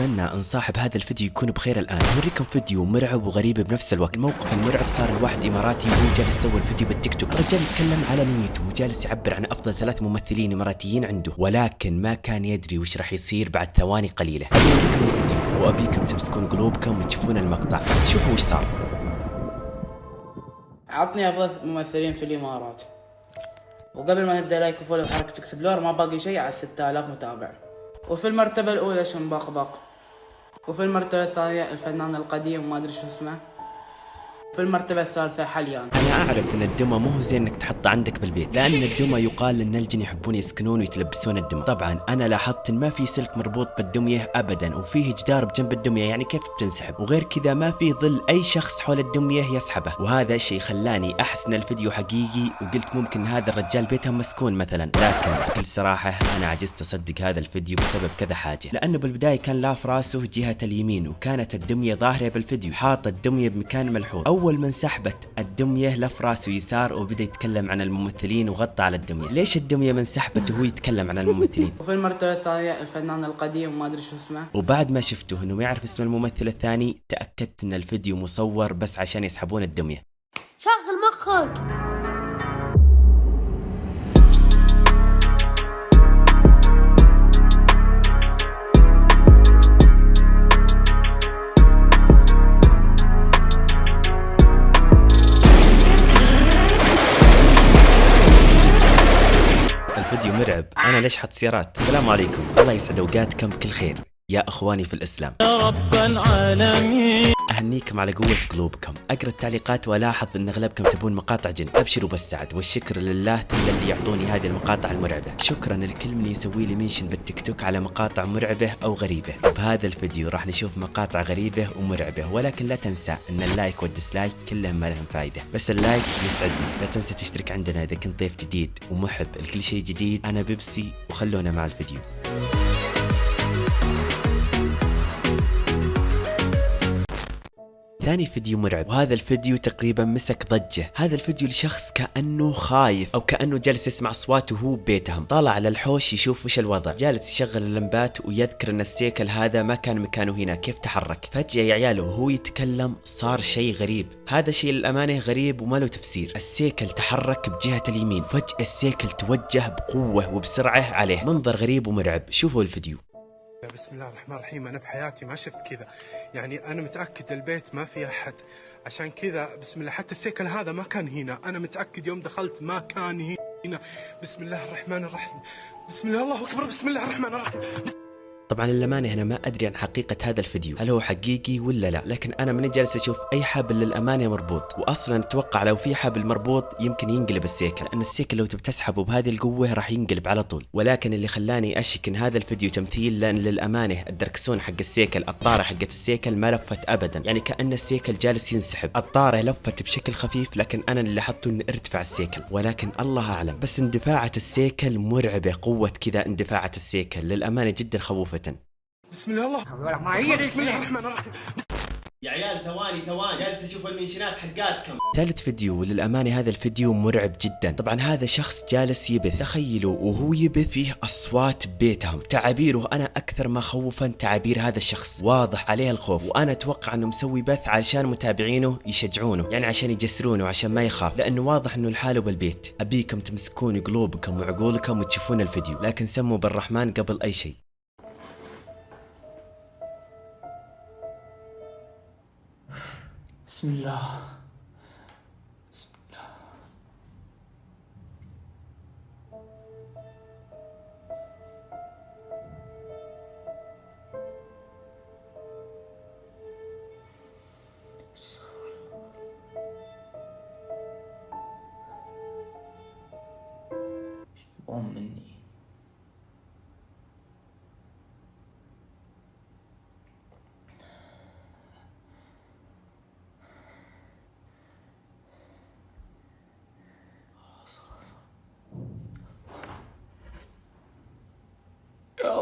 أتمنى أن صاحب هذا الفيديو يكون بخير الآن. أوريكم فيديو مرعب وغريب بنفس الوقت. الموقف المرعب صار الواحد إماراتي وهو جالس يسوي الفيديو بالتيك توك. الرجال يتكلم على نيته وجالس يعبر عن أفضل ثلاث ممثلين إماراتيين عنده. ولكن ما كان يدري وش راح يصير بعد ثواني قليلة. أوريكم الفيديو وأبيكم تمسكون قلوبكم وتشوفون المقطع. شوفوا وش صار. عطني أفضل ممثلين في الإمارات. وقبل ما نبدا like و follow حركة explore ما باقي شيء على 6000 متابع. وفي المرتبة الأولى شنبقبق وفي المرتبة الثانية الفنان القديم ما أدري شو اسمه. في المرتبة الثالثة حليان أنا أعرف إن الدمى مو زين إنك تحطه عندك بالبيت لأن الدمى يقال إن الجن يحبون يسكنون ويتلبسون الدمى. طبعا أنا لاحظت إن ما في سلك مربوط بالدمية ابدا وفيه جدار بجنب الدمية يعني كيف بتنسحب وغير كذا ما في ظل أي شخص حول الدمية يسحبه. وهذا الشيء خلاني احس ان الفيديو حقيقي وقلت ممكن هذا الرجال بيته مسكون مثلا. لكن بكل صراحة أنا عجزت أصدق هذا الفيديو بسبب كذا حاجة. لأنه بالبداية كان لاف رأسه جهة اليمين وكانت الدمية ظاهرة بالفيديو حاط الدمية بمكان ملحوظ. أول ما انسحبت الدمية لف راسه يسار وبدأ يتكلم عن الممثلين وغطى على الدمية. ليش الدمية ما انسحبت وهو يتكلم عن الممثلين؟ وفي المرتبة الثانية الفنان القديم ما أدري شو اسمه. وبعد ما شفته إنه ما يعرف اسم الممثل الثاني تأكدت إن الفيديو مصور بس عشان يسحبون الدمية. شغل مخك! مرعب. أنا ليش حط سيارات؟ السلام عليكم. الله يسعد أوقاتكم بكل خير. يا إخواني في الإسلام. رب العالمين. أهنيكم على قوة قلوبكم، أقرأ التعليقات وألاحظ أن أغلبكم تبون مقاطع جن، أبشروا بالسعد والشكر لله ثم اللي يعطوني هذه المقاطع المرعبة، شكرا لكل من يسوي لي mention بالتيك توك على مقاطع مرعبة أو غريبة، بهذا الفيديو راح نشوف مقاطع غريبة ومرعبة، ولكن لا تنسى أن ال like وال dislike كلهم ما لهم فايدة، بس ال like يسعدني، لا تنسى تشترك عندنا إذا كنت ضيف جديد ومحب. لكل شيء جديد، أنا بيبسي وخلونا مع الفيديو. ثاني فيديو مرعب. وهذا الفيديو تقريبا مسك ضجة. هذا الفيديو لشخص كأنه خايف أو كأنه جالس يسمع أصوات وهو ببيتهم. طالع على الحوش يشوف وش الوضع. جالس يشغل اللمبات ويذكر أن السيكل هذا ما كان مكانه هنا. كيف تحرك؟ فجأة يا عياله وهو يتكلم صار شيء غريب. هذا شيء للأمانة غريب وما له تفسير. السيكل تحرك بجهة اليمين. فجأة السيكل توجه بقوة وبسرعة عليه. منظر غريب ومرعب. شوفوا الفيديو. بسم الله الرحمن الرحيم. أنا بحياتي ما شفت كذا. يعني أنا متأكد البيت ما في أحد. عشان كذا بسم الله. حتى السيكل هذا ما كان هنا. أنا متأكد يوم دخلت ما كان هنا. بسم الله الرحمن الرحيم. بسم الله الله أكبر. بسم الله الرحمن الرحيم. طبعا للأمانة أنا ما أدري عن حقيقة هذا الفيديو هل هو حقيقي ولا لا؟ لكن أنا ماني جالس أشوف أي حبل للأمانة مربوط وأصلا أتوقع لو في حبل مربوط يمكن ينقلب السيكل لأن السيكل لو تبي تسحبه بهذه القوة راح ينقلب على طول. ولكن اللي خلاني أشك إن هذا الفيديو تمثيل لأن للأمانة الدركسون حق السيكل الطارة حقت السيكل ما لفت أبدا يعني كأن السيكل جالس ينسحب. الطارة لفت بشكل خفيف لكن أنا اللي لاحظته إنه أرتفع السيكل. ولكن الله أعلم بس اندفاعة السيكل مرعبة قوة كذا اندفاعة السيكل للأمانة جدا خوفة بسم الله. الله بسم الله الرحمن الرحيم. يا عيال ثواني ثواني جالس أشوف المنشنات حقاتكم. ثالث فيديو وللامانه هذا الفيديو مرعب جدا. طبعا هذا شخص جالس يبث. تخيلوا وهو يبث فيه أصوات بيتهم. تعابيره أنا أكثر ما خوفا تعابير هذا الشخص. واضح عليه الخوف. وأنا أتوقع أنه مسوي بث علشان متابعينه يشجعونه. يعني عشان يجسرونه عشان ما يخاف. لأنه واضح أنه لحاله بالبيت. أبيكم تمسكون قلوبكم وعقولكم وتشوفون الفيديو. لكن سموا بالرحمن قبل أي شيء. بسم الله بسم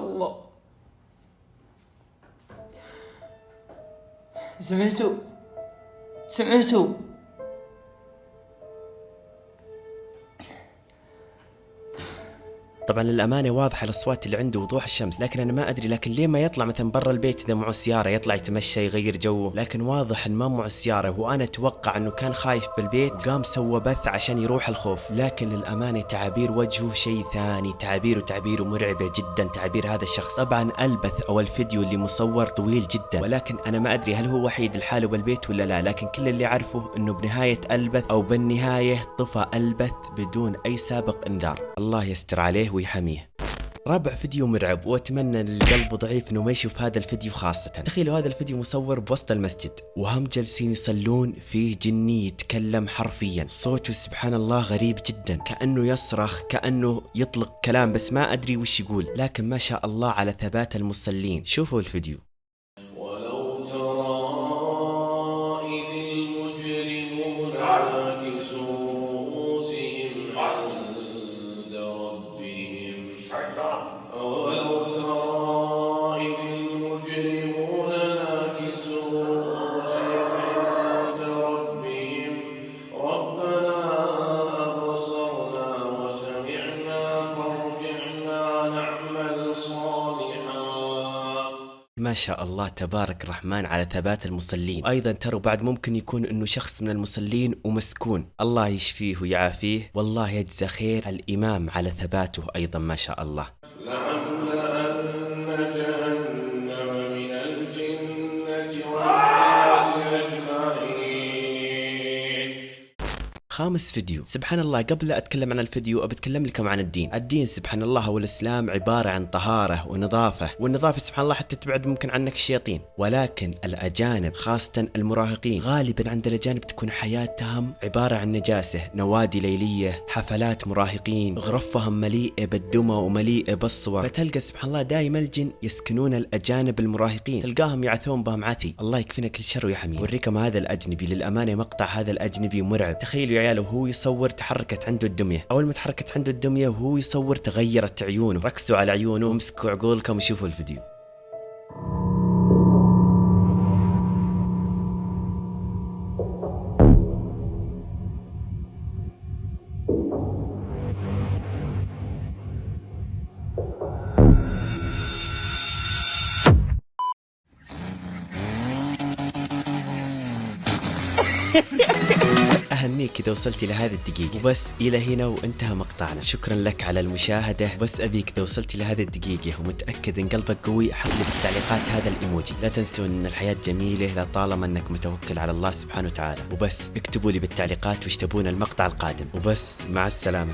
الله. سمعتوا؟ سمعتوا؟ طبعا للأمانة واضحة الأصوات اللي عنده وضوح الشمس. لكن أنا ما أدري لكن ليه ما يطلع مثلا برا البيت إذا معه سيارة يطلع يتمشى يغير جو؟ لكن واضح ان ما معه السياره وأنا أتوقع إنه كان خايف بالبيت قام سوى بث عشان يروح الخوف. لكن للأمانة تعابير وجهه شيء ثاني. تعابيره تعابيره مرعبة جدا تعابير هذا الشخص. طبعا ألبث أو الفيديو اللي مصور طويل جدا. ولكن أنا ما أدري هل هو وحيد لحاله بالبيت ولا لا. لكن كل اللي أعرفه إنه بنهاية ألبث أو بالنهاية طفى ألبث بدون أي سابق إنذار. الله يستر عليه ويحميه رابع فيديو مرعب وأتمنى إن القلب ضعيف إنه ما يشوف هذا الفيديو خاصة. تخيلوا هذا الفيديو مصور بوسط المسجد وهم جالسين يصلون فيه جني يتكلم حرفيا. صوته سبحان الله غريب جدا كأنه يصرخ كأنه يطلق كلام بس ما أدري وش يقول. لكن ما شاء الله على ثبات المصلين. شوفوا الفيديو. ولو ترى شاء الله تبارك الرحمن على ثبات المصلين. أيضا ترى بعد ممكن يكون إنه شخص من المصلين ومسكون. الله يشفيه ويعافيه. والله يجزى خير الإمام على ثباته أيضا ما شاء الله. خامس فيديو. سبحان الله قبل لا أتكلم عن الفيديو ابى أتكلم لكم عن الدين. الدين سبحان الله هو الإسلام عبارة عن طهارة ونظافة والنظافة سبحان الله حتى تبعد ممكن عنك الشياطين. ولكن الأجانب خاصة المراهقين غالبا عند الاجانب تكون حياتهم عبارة عن نجاسة نوادي ليلية حفلات مراهقين غرفهم مليئة بالدمى ومليئة بالصور. فتلقى سبحان الله دائما الجن يسكنون الأجانب المراهقين. تلقاهم يعثون بهم عثي الله يكفينا كل شر ويحميه أوريكم هذا الأجنبي. للأمانة مقطع هذا الأجنبي مرعب. تخيلوا يا عيال وهو يصور تحركت عنده الدمية. أول ما تحركت عنده الدمية وهو يصور تغيرت عيونه. ركزوا على عيونه وامسكوا عقولكم وشوفوا الفيديو. اهنيك إذا وصلت إلى هذه الدقيقة. وبس إلى هنا وانتهى مقطعنا. شكرا لك على المشاهدة. بس أبيك إذا وصلت إلى هذه الدقيقة ومتأكد إن قلبك قوي حط لي بالتعليقات هذا الإيموجي. لا تنسوا إن الحياة جميلة لطالما إنك متوكل على الله سبحانه وتعالى. وبس اكتبوا لي بالتعليقات وش تبون المقطع القادم. وبس مع السلامة.